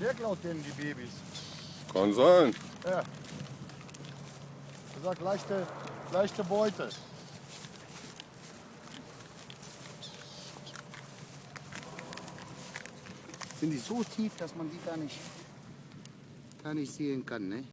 Der klaut denen die Babys. Kann sein. Ja. Er sagt leichte, leichte Beute. Sind die so tief, dass man die gar nicht, gar nicht sehen kann, ne?